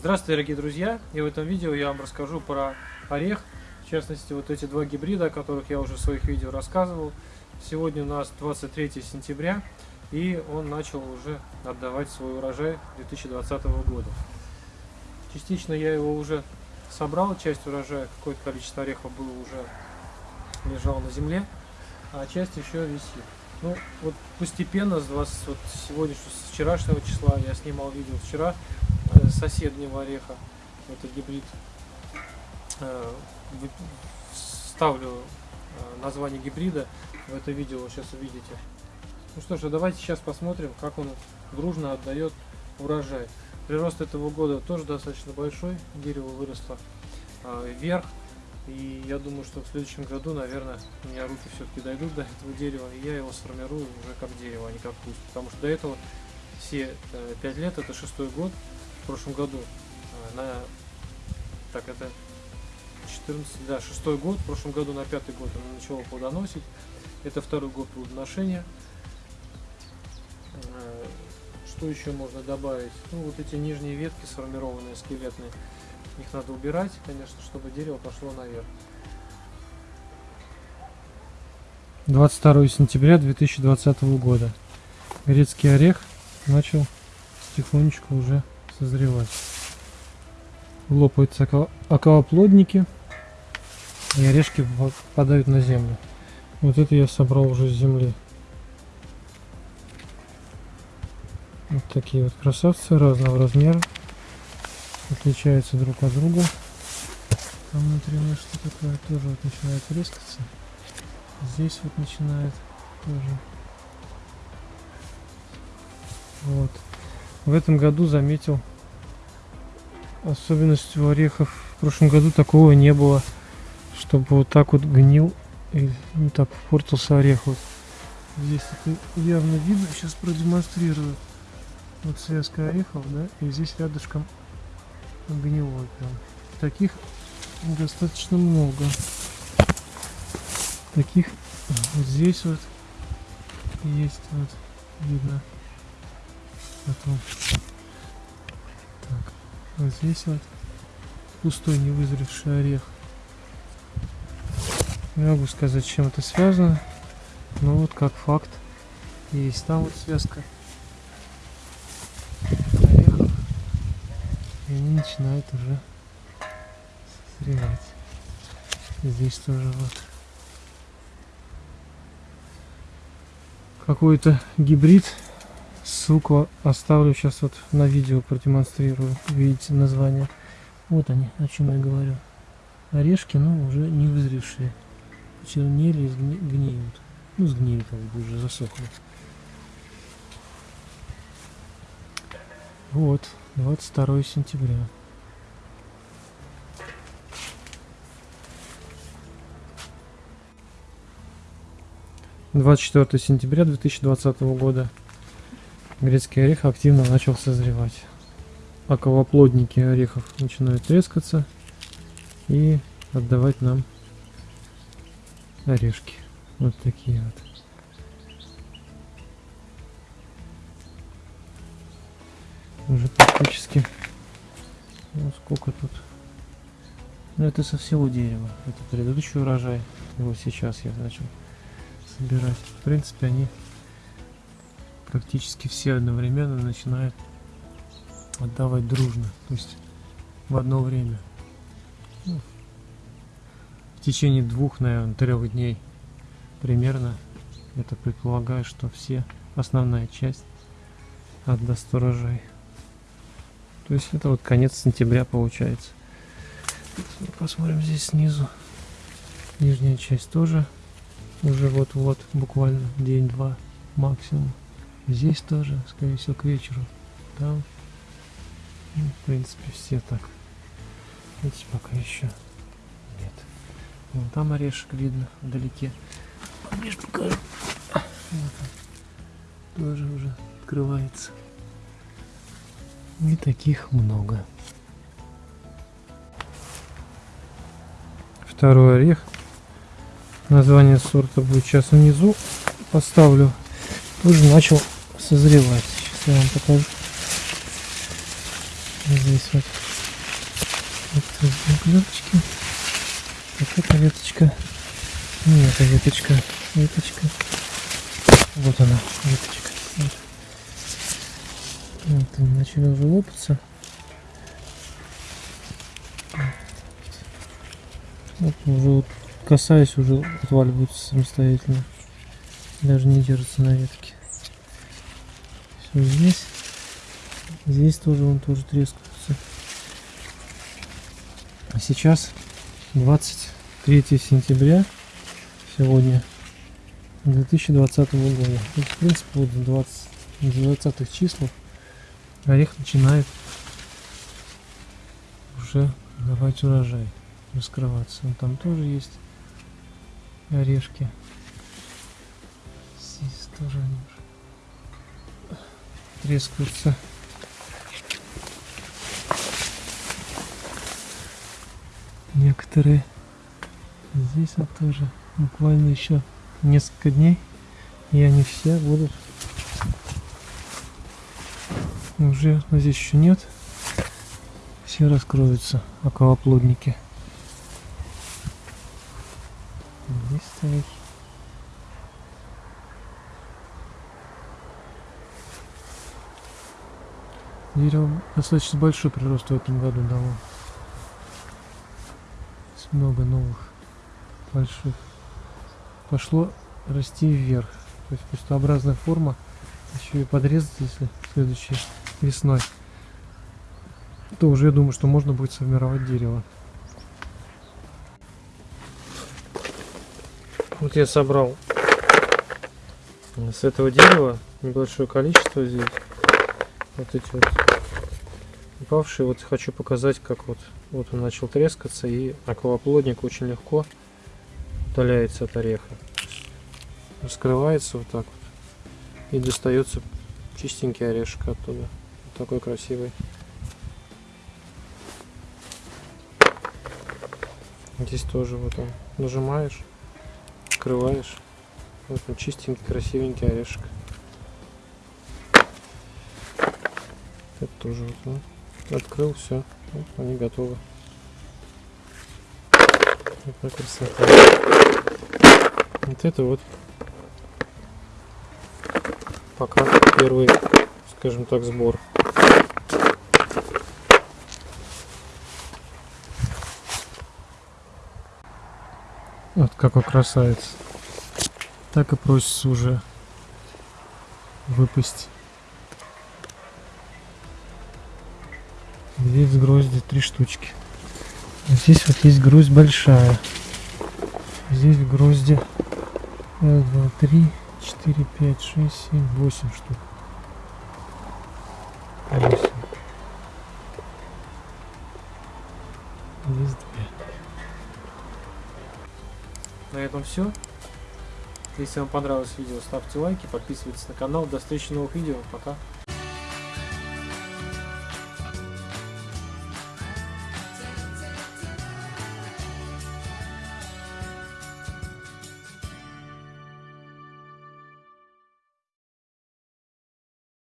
Здравствуйте, дорогие друзья! И в этом видео я вам расскажу про орех. В частности, вот эти два гибрида, о которых я уже в своих видео рассказывал. Сегодня у нас 23 сентября, и он начал уже отдавать свой урожай 2020 года. Частично я его уже собрал, часть урожая, какое-то количество орехов было уже лежал на земле, а часть еще висит. Ну, вот постепенно с 20, вот сегодняшнего, с вчерашнего числа, я снимал видео вчера, соседнего ореха, это гибрид, э, ставлю э, название гибрида в это видео, сейчас увидите. Ну что ж, давайте сейчас посмотрим, как он дружно отдает урожай. Прирост этого года тоже достаточно большой, дерево выросло вверх, и я думаю, что в следующем году, наверное, у меня руки все-таки дойдут до этого дерева, и я его сформирую уже как дерево, а не как куст. Потому что до этого все э, 5 лет, это шестой год, прошлом году, э, на... Так, это 14, да, шестой год, в прошлом году на пятый год он начал плодоносить. Это второй год плодоношения. Э, что еще можно добавить? Ну, вот эти нижние ветки сформированные, скелетные. Их надо убирать, конечно, чтобы дерево пошло наверх. 22 сентября 2020 года. Грецкий орех начал потихонечку уже созревать. Лопаются околоплодники и орешки попадают на землю. Вот это я собрал уже с земли. Вот такие вот красавцы разного размера отличаются друг от друга. Там внутри у что такое тоже вот начинает резкаться. Здесь вот начинает тоже. Вот. В этом году заметил особенностью орехов. В прошлом году такого не было, чтобы вот так вот гнил и не так портился орех. Вот. Здесь это явно видно. Сейчас продемонстрирую. Вот связка орехов, да, и здесь рядышком гнилой прям. Таких достаточно много. Таких вот здесь вот есть вот видно. Потом так, здесь пустой невызревший орех. Не могу сказать, чем это связано, но вот как факт есть там вот связка И они начинают уже созревать. Здесь тоже вот какой-то гибрид. Ссылку оставлю сейчас вот на видео продемонстрирую. Видите название. Вот они, о чем я говорю. Орешки, но уже не вызревшие. Чернели и гниют. Ну, сгнили как бы уже засохли. Вот. 22 сентября. Двадцать четвертое сентября 2020 года грецкий орех активно начал созревать. Околоплодники орехов начинают трескаться и отдавать нам орешки. Вот такие вот. уже практически ну, сколько тут ну это со всего дерева это предыдущий урожай его сейчас я начал собирать в принципе они практически все одновременно начинают отдавать дружно то есть в одно время ну, в течение двух наверное трех дней примерно это предполагаю что все основная часть отдаст урожай то есть это вот конец сентября получается. Посмотрим здесь снизу. Нижняя часть тоже уже вот-вот, буквально день-два максимум. Здесь тоже, скорее всего, к вечеру. Там, ну, в принципе, все так. Видите, пока еще нет. Вон там орешек видно вдалеке. Ближе покажу. Вот он. Тоже уже открывается. И таких много. Второй орех. Название сорта будет сейчас внизу. Поставлю. Тоже начал созревать. Сейчас я вам покажу. Здесь вот некоторые веточки. Вот эта веточка. И эта веточка. Веточка. Вот она, веточка. Вот. Вот, они начали уже лопаться. Вот уже вот касаясь, уже отваливаются самостоятельно. Даже не держатся на ветке. Все здесь. Здесь тоже он тоже трескается. А сейчас 23 сентября сегодня 2020 года. То есть, в принципе, вот 20, 20 числах орех начинает уже давать урожай, раскрываться. Ну, там тоже есть орешки. Здесь тоже уже трескаются. Некоторые здесь вот тоже. Буквально еще несколько дней и они все будут. Уже но здесь еще нет. Все раскроются околоплодники. Здесь стоит дерево достаточно большой прирост в этом году дало. Много новых больших. Пошло расти вверх. То есть пустообразная форма. Еще и подрезать если следующей весной. То уже я думаю что можно будет сформировать дерево. Вот я собрал с этого дерева небольшое количество здесь. Вот эти вот упавшие вот хочу показать как вот вот он начал трескаться и акваплодник очень легко удаляется от ореха. Раскрывается вот так вот и достается чистенький орешек оттуда. Вот такой красивый. Здесь тоже вот он. Нажимаешь открываешь. Вот он чистенький красивенький орешек. Это тоже вот он открыл все вот они готовы вот красота вот это вот пока первый, скажем так, сбор. Вот какой красавец. Так и просится уже выпасть. Здесь грозди три штучки. Здесь вот есть гроздь большая. Здесь в грозди раз, два, три, 4, 5, 6, 7, 8 штук. 8. Здесь 2. На этом все. Если вам понравилось видео, ставьте лайки, подписывайтесь на канал. До встречи в новых видео. Пока.